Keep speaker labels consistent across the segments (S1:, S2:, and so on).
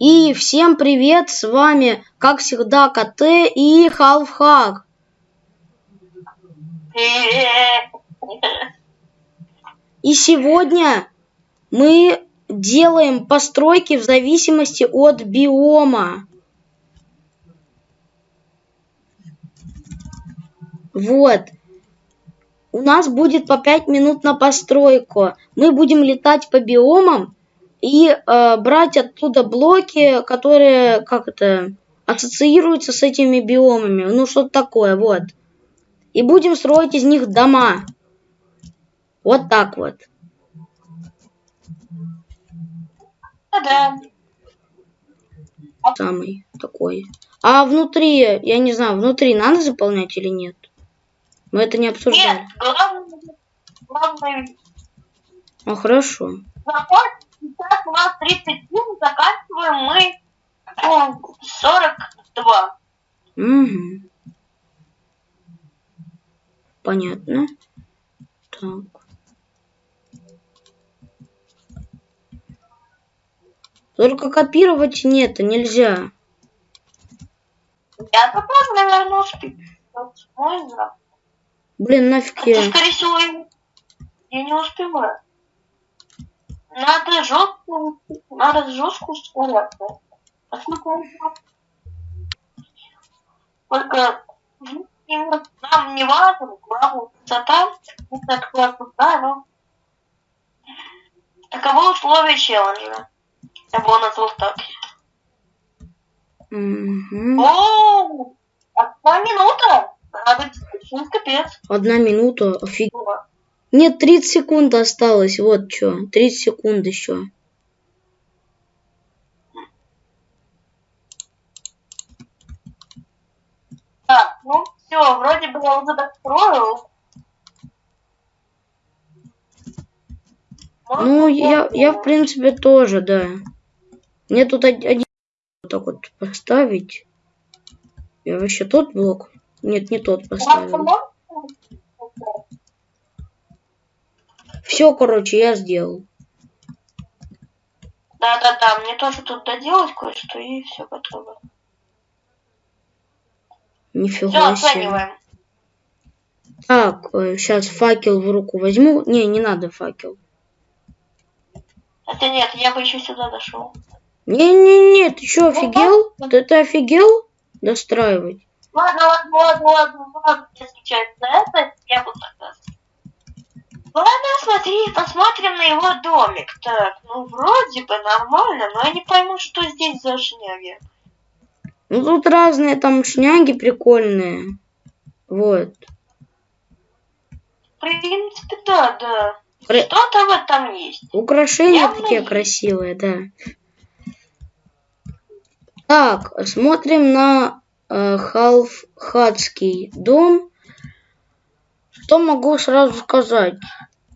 S1: И всем привет, с вами, как всегда, КТ и Халфхак. И сегодня мы делаем постройки в зависимости от биома. Вот. У нас будет по 5 минут на постройку. Мы будем летать по биомам и э, брать оттуда блоки, которые, как это, ассоциируются с этими биомами. Ну, что-то такое, вот. И будем строить из них дома. Вот так вот.
S2: Да.
S1: Самый такой. А внутри, я не знаю, внутри надо заполнять или нет? Мы это не обсуждали.
S2: Нет, главное, главное,
S1: А, хорошо.
S2: закон, сейчас у нас 37, заканчиваем мы ну, 42.
S1: Угу. Понятно. Так. Только копировать нет, нельзя.
S2: Я тоже, наверное. Можно?
S1: Блин, нафиг я.
S2: скорее всего, я не успеваю. Надо жестко, надо жестко ускоряться. Только ну, нам не важно, главное высота, это классно, да, но таково условия челленджа. Я бы назвал так.
S1: Мгм.
S2: О, одна минута! Надо капец.
S1: Одна минута, офиг. Нет, 30 секунд осталось, вот что. 30 секунд еще.
S2: Так, ну все, вроде бы я уже достроил.
S1: Ну, я, я в принципе тоже, да. Мне тут од- один вот так вот поставить. Я вообще тот блок? Нет, не тот поставил. Все, короче, я сделал.
S2: Да-да-да, мне тоже тут доделать кое-что и все готово. Все,
S1: Нифига себе.
S2: оцениваем.
S1: Так, сейчас факел в руку возьму. Не, не надо факел.
S2: Хотя нет, я бы еще сюда дошел.
S1: Не-не-не, ты что, офигел? Ты, ты офигел? Достраивать.
S2: Ладно, ладно, ладно, ладно, ладно, если честно, это я буду согласен. Ладно, смотри, посмотрим на его домик. Так, ну вроде бы нормально, но я не пойму, что здесь за шняги.
S1: Ну, тут разные там шняги прикольные. Вот.
S2: В принципе, да, да.
S1: Кра-
S2: Что-то в этом есть.
S1: Украшения
S2: Явно
S1: такие
S2: есть.
S1: красивые, да. Так, смотрим на э, Халфхатский дом. Что могу сразу сказать?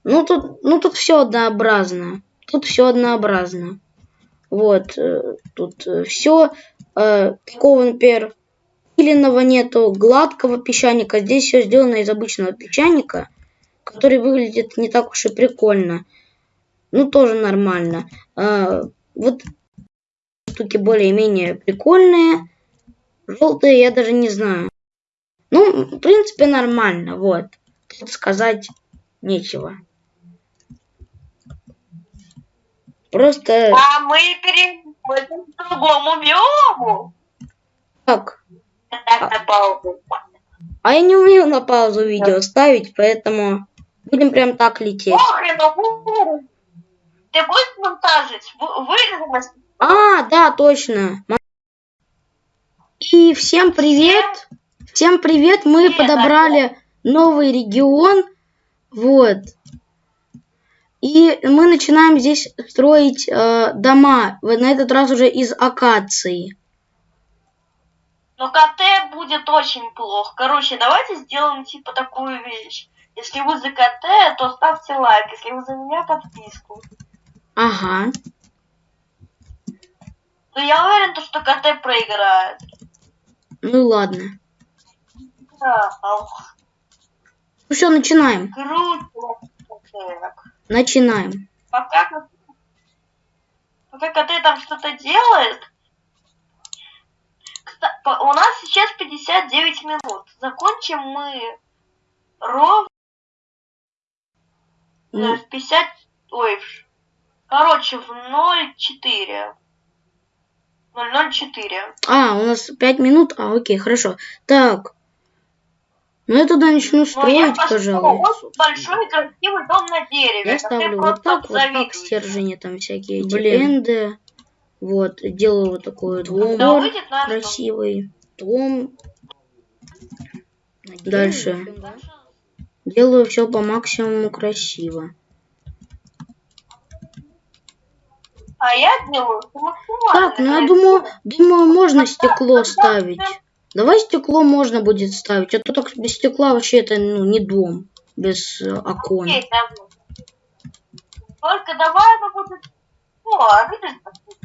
S1: Ну тут, ну тут все однообразно. Тут все однообразно. Вот, э, тут все такого, например, пиленного нету, гладкого песчаника. Здесь все сделано из обычного песчаника, который выглядит не так уж и прикольно. Ну, тоже нормально. Вот штуки более-менее прикольные. Желтые я даже не знаю. Ну, в принципе, нормально. Вот. Тут сказать нечего. Просто
S2: А мы переходим к другому биому.
S1: так.
S2: Так, на паузу.
S1: А я не умею на паузу видео ставить, поэтому будем прям так лететь.
S2: Охрен, Ты будешь монтажить? Вы- Вырезалось?
S1: А, да, точно. И всем привет. Всем привет. Мы подобрали новый регион. Вот. И мы начинаем здесь строить э, дома. На этот раз уже из акации.
S2: Но КТ будет очень плохо. Короче, давайте сделаем типа такую вещь. Если вы за КТ, то ставьте лайк. Если вы за меня, подписку.
S1: Ага.
S2: Но я уверен, то, что КТ проиграет.
S1: Ну ладно.
S2: Да, ах,
S1: Ну все, начинаем.
S2: круто.
S1: Начинаем.
S2: Пока, пока КТ там что-то делает, у нас сейчас 59 минут. Закончим мы ровно
S1: Ну,
S2: в 50... Ой, короче, в 0,4. 0,04.
S1: А, у нас пять минут? А, окей, хорошо. Так. Ну, я туда начну
S2: я
S1: строить,
S2: построю
S1: пожалуй.
S2: очень большой красивый дом на дереве.
S1: Я
S2: как
S1: ставлю вот так, вот так
S2: обзавидуешь.
S1: стержни там всякие эти
S3: Блин.
S1: энды. Вот, делаю вот такой вот двор
S2: дом.
S1: красивый. Дом. Дальше.
S2: Дальше
S1: Делаю все по максимуму красиво.
S2: А я делаю максимально.
S1: Так, ну я думаю, думаю, можно стекло ставить. Давай стекло можно будет ставить, а то так без стекла вообще это ну не дом без э, окон.
S2: Окей, давай. Только давай оно будет... О, а видишь,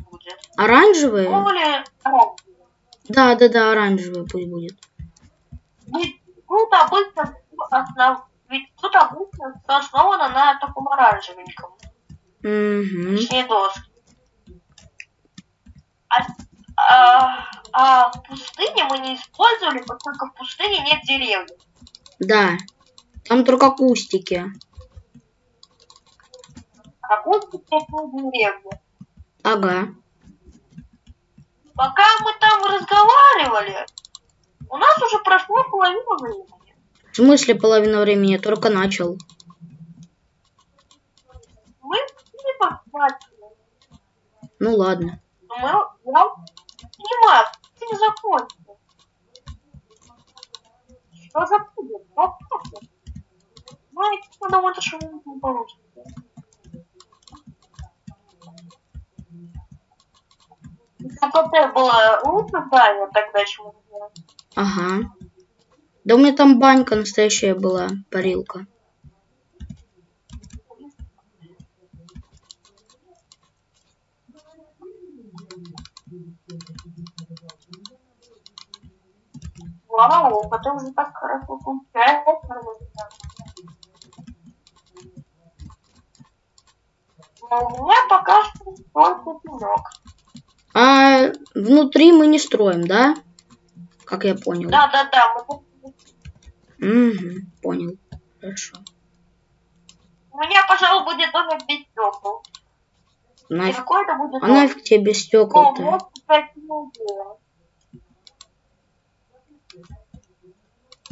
S2: будет?
S1: Оранжевые?
S2: Более...
S1: Да, да, да, оранжевые пусть будет.
S2: Ведь тут обычно основ... Ведь тут обычно основано на таком оранжевеньком.
S1: Угу.
S2: Точнее, доски. А, а, а в пустыне мы не использовали, поскольку в пустыне нет деревьев.
S1: Да. Там только кустики.
S2: А кустик это деревья.
S1: Ага.
S2: Пока мы там разговаривали, у нас уже прошло половина времени.
S1: В смысле половина времени? Я только начал.
S2: Мы не посмотрели.
S1: Ну ладно.
S2: Но мы, я понимаю, ты не закончил. Что за будет? Вопросы. Знаете, это что-нибудь не получится. КТ было лучше здание тогда, чем у меня.
S1: Ага. Да у меня там банька настоящая была, парилка.
S2: Вау, потом уже так хорошо получается. Но у меня пока что только пенек.
S1: А внутри мы не строим, да? Как я понял.
S2: Да-да-да, мы тут-
S1: Угу, понял. Хорошо.
S2: у меня, пожалуй, будет домик без стекол. И
S1: Нафиг.
S2: какой это будет
S1: А
S2: дом?
S1: нафиг тебе без
S2: Ну,
S1: стекол-то?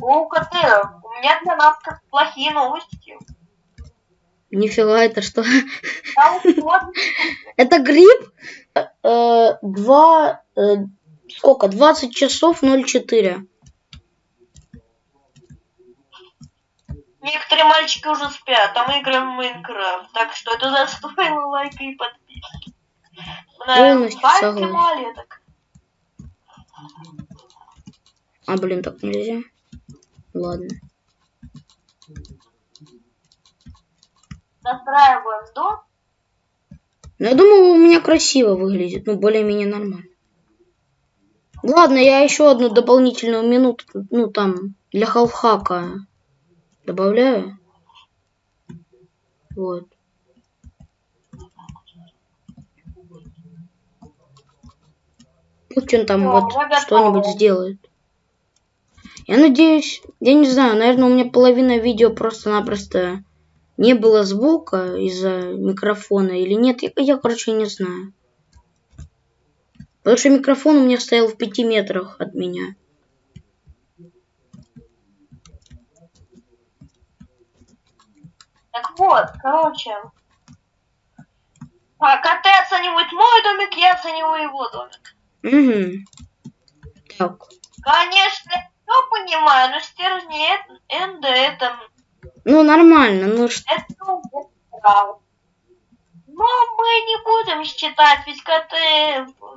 S2: О, КТ, у меня для нас как плохие новости.
S1: Нифига, это что? Это гриб? Э, э, Два... э, Сколько? 20 часов 04.
S2: Некоторые мальчики уже спят, а мы играем в Майнкрафт. Так что это застоило лайка и подписки.
S1: Полностью согласен. А, блин, так нельзя. Ладно.
S2: Настраиваем дом.
S1: Ну, я думаю, у меня красиво выглядит. Ну, более-менее нормально. Ладно, я еще одну дополнительную минуту, ну, там, для халфхака добавляю. Вот. Пусть он там
S2: Всё,
S1: вот что-нибудь сделает. Я надеюсь, я не знаю, наверное, у меня половина видео просто-напросто не было звука из-за микрофона или нет. Я, я, короче, не знаю. Потому что микрофон у меня стоял в пяти метрах от меня.
S2: Так вот, короче. А, КТ оценивает мой домик, я оцениваю его домик.
S1: Угу. Так.
S2: Конечно, я все понимаю, но стержни Эд- Энда это,
S1: Ну, нормально. Ну, ш-
S2: это правда. Но мы не будем считать, ведь КТ,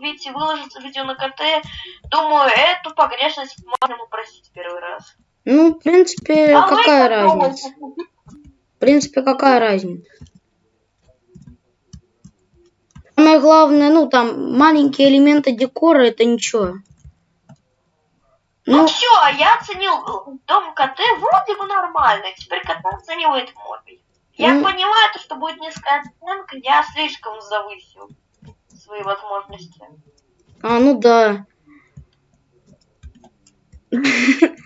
S2: ведь выложится видео на КТ, думаю, эту погрешность можно упростить первый раз.
S1: ну, в принципе,
S2: А
S1: какая
S2: как
S1: разница?
S2: думаете?
S1: В принципе, какая разница? Самое главное, ну, там, маленькие элементы декора, это ничего.
S2: Ну,
S1: Ну,
S2: все, я оценил дом КТ вроде бы нормально, теперь КТ оценивает мой. Я
S1: Ну.
S2: понимаю, то, что будет низкая оценка, я слишком завысил свои возможности.
S1: а, ну да.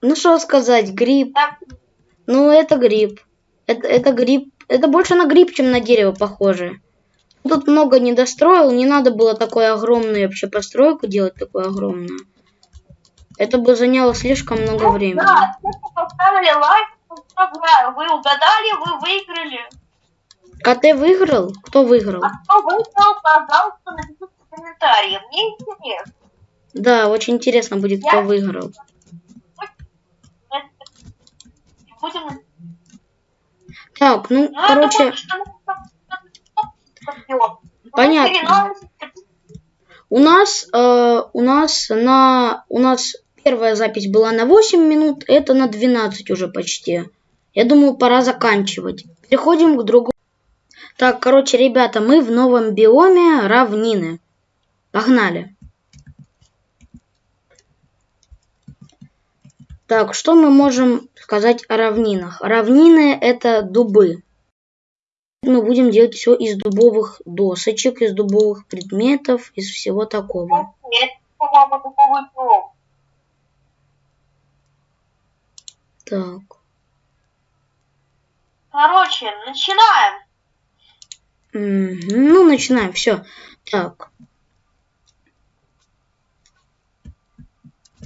S1: Ну что сказать, гриб. Ну это гриб. Это, это гриб. Это больше на гриб, чем на дерево похоже. Тут много не достроил, не надо было такой огромную вообще постройку делать, такую огромную. Это бы заняло слишком много времени.
S2: Да, кто поставили лайк, поздравляю. Вы угадали, вы выиграли.
S1: А ты выиграл? Кто выиграл?
S2: А кто выиграл, пожалуйста, напишите в комментарии. Мне интересно.
S1: Да, очень интересно будет, кто выиграл.
S2: Будем...
S1: Так, ну,
S2: Ну, я
S1: короче,
S2: думаю, что мы пойдем.
S1: Понятно. У нас, э, у нас на, у нас первая запись была на 8 минут, это на 12 уже почти. Я думаю, пора заканчивать. Переходим к другому. Так, короче, ребята, мы в новом биоме равнины. Погнали. Так, что мы можем сказать о равнинах? Равнины это дубы. Мы будем делать все из дубовых досочек, из дубовых предметов, из всего такого.
S2: Нет, дубовый.
S1: Так.
S2: Короче, начинаем.
S1: Ну, начинаем. Все. Так.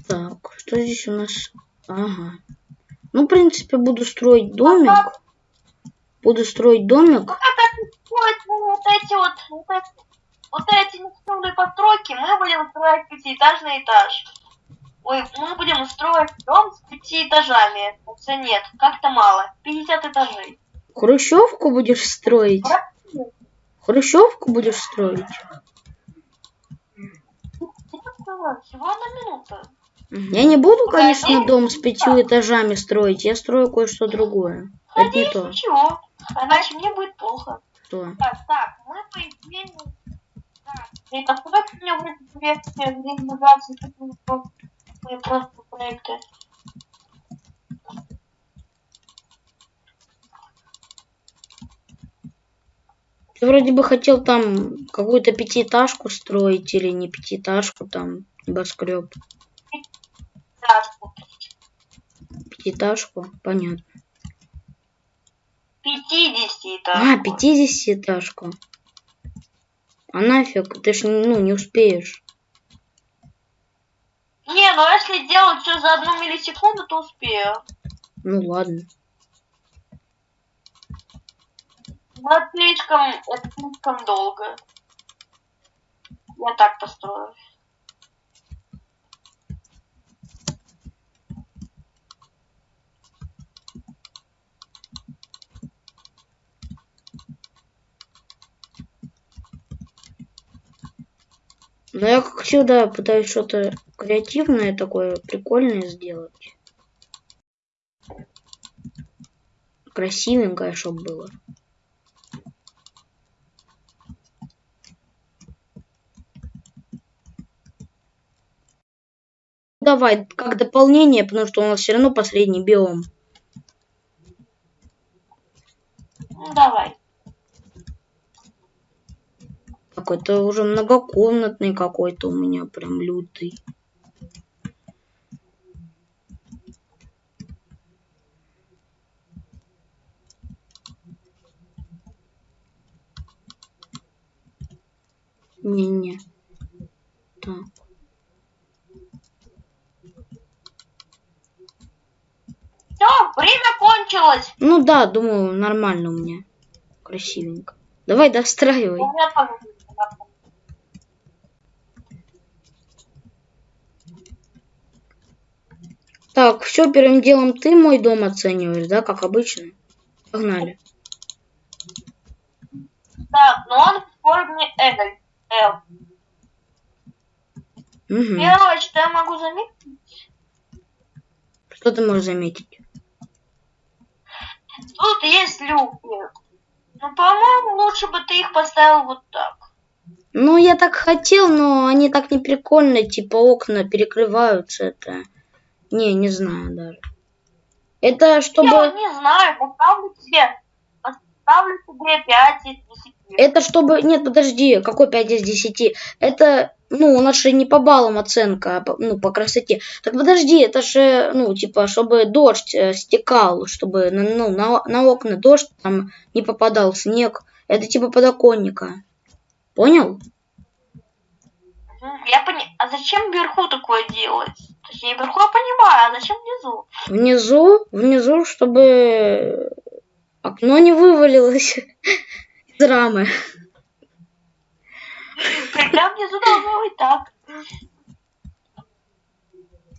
S1: Так, что здесь у нас? Ага. Ну, в принципе, буду строить домик. Буду строить домик.
S2: Ну, как это строить ну, вот эти вот, вот эти, вот эти постройки, мы будем строить пятиэтажный этаж. Ой, мы будем строить дом с пяти этажами. Хотя нет, как-то мало. 50 этажей.
S1: Хрущевку будешь строить? Хрущевку будешь строить?
S2: Всего одна минута.
S1: Я не буду, конечно, дом с пятью этажами строить. Я строю кое-что другое. Это не
S2: Надеюсь,
S1: то.
S2: ничего. Иначе мне будет плохо.
S1: Что?
S2: Так, так, мы по идее... Так, и постройки у меня называются не просто проекты.
S1: Ты вроде бы хотел там какую-то пятиэтажку строить или не пятиэтажку, там небоскреб.
S2: Этажку.
S1: Пятиэтажку, понятно.
S2: 50 этажку.
S1: А, пятидесятиэтажку. А нафиг, ты ж ну не успеешь.
S2: Не, ну если делать все за одну миллисекунду, то успею.
S1: Ну ладно.
S2: Но это слишком, это слишком долго. Я так построю.
S1: Но я как всегда пытаюсь что-то креативное такое, прикольное сделать. Красивенькое, чтобы было. Давай, как дополнение, потому что у нас все равно последний биом.
S2: Ну давай.
S1: Какой-то уже многокомнатный какой-то у меня прям лютый. Не-не. Так.
S2: Все, время кончилось.
S1: Ну да, думаю, нормально у меня. Красивенько. Давай достраивай.
S2: У меня тоже время.
S1: Так, все, первым делом ты мой дом оцениваешь, да, как обычно? Погнали.
S2: Так, но он в форме L. L.
S1: Угу.
S2: Первое, что я могу заметить,
S1: Что ты можешь заметить?
S2: тут есть люки. Ну, по-моему, лучше бы ты их поставил вот так.
S1: Ну, я так хотел, но они так не прикольно, типа окна перекрываются, это... Не, не знаю даже. Это
S2: Я
S1: чтобы...
S2: вот не знаю, поставлю тебе. Ставлю тебе 5 из 10.
S1: Это чтобы... Нет, подожди, какой 5 из 10? Это, ну, у нас же не по баллам оценка, а по- ну, по красоте. Так подожди, это же, ну, типа, чтобы дождь э, стекал, чтобы на, ну, на, на окна дождь там не попадал, снег. Это типа подоконника. Понял?
S2: Я пони... А зачем вверху такое делать? Точнее, вверху я понимаю, а зачем внизу?
S1: Внизу, внизу, чтобы окно не вывалилось из рамы.
S2: Когда внизу должно быть так.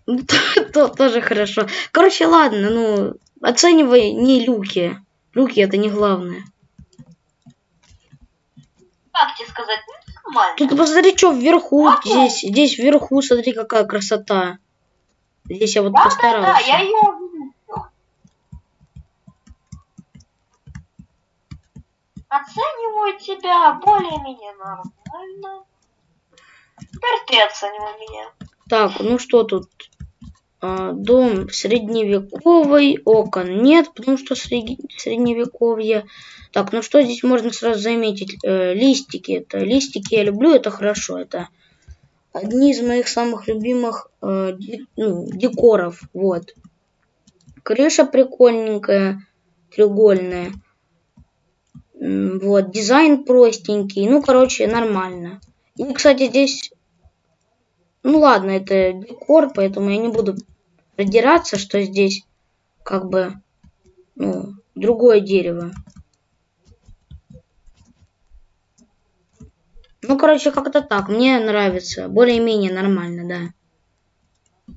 S1: Ну, то- то- тоже хорошо. Короче, ладно, ну, оценивай не люки. Люки это не главное.
S2: Как тебе сказать? Ну, нормально.
S1: Тут посмотри, что вверху, здесь, здесь вверху, смотри, какая красота. Здесь я вот
S2: Да, да,
S1: постарался.
S2: да, я ее увидел. Оцениваю тебя более-менее нормально. Теперь ты оценивай меня.
S1: Так, ну что тут? А, дом средневековый, окон нет, потому что среди- средневековье. Так, ну что здесь можно сразу заметить? Э, листики. Это листики я люблю, это хорошо. Это одни из моих самых любимых э, ну, декоров. Вот. Крыша прикольненькая, треугольная. Вот, дизайн простенький. Ну, короче, нормально. И, кстати, здесь ну ладно, это декор, поэтому я не буду продираться, что здесь как бы ну, другое дерево. Ну, короче, как-то так. Мне нравится. Более-менее нормально, да.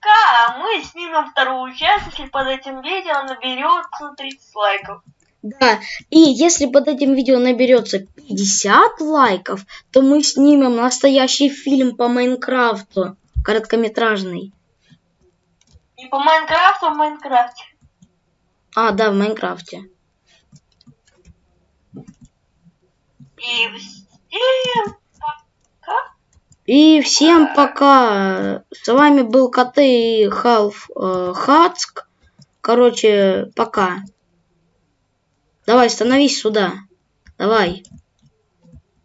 S2: Ка, мы снимем вторую часть, если под этим видео наберется 30 лайков.
S1: Да, и если под этим видео наберется 50 лайков, то мы снимем настоящий фильм по Майнкрафту, короткометражный.
S2: И по Майнкрафту в Майнкрафте.
S1: А, да, в Майнкрафте.
S2: И всем пока.
S1: И всем пока. С вами был КТ и Халф э, Хацк. Короче, пока. Давай, становись сюда. Давай.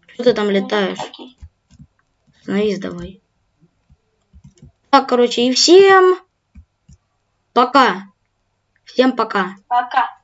S1: Что ты там летаешь? Становись давай. Так, короче, и всем пока. Всем пока.
S2: Пока.